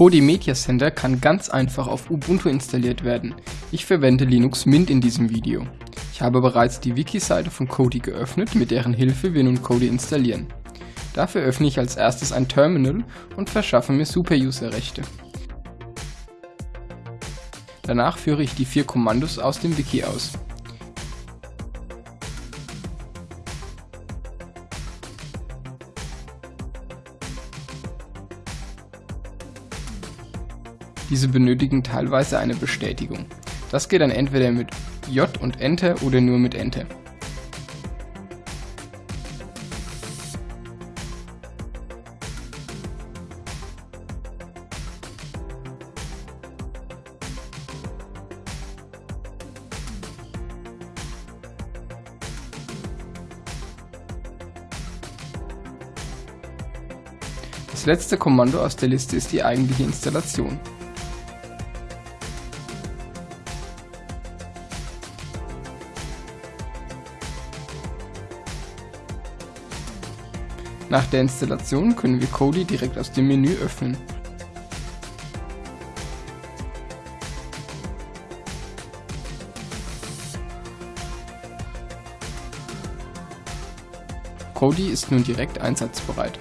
Kodi Media Center kann ganz einfach auf Ubuntu installiert werden. Ich verwende Linux Mint in diesem Video. Ich habe bereits die Wiki-Seite von Kodi geöffnet, mit deren Hilfe wir nun Kodi installieren. Dafür öffne ich als erstes ein Terminal und verschaffe mir Superuser-Rechte. Danach führe ich die vier Kommandos aus dem Wiki aus. Diese benötigen teilweise eine Bestätigung. Das geht dann entweder mit J und Enter oder nur mit Enter. Das letzte Kommando aus der Liste ist die eigentliche Installation. Nach der Installation können wir Kodi direkt aus dem Menü öffnen. Kodi ist nun direkt einsatzbereit.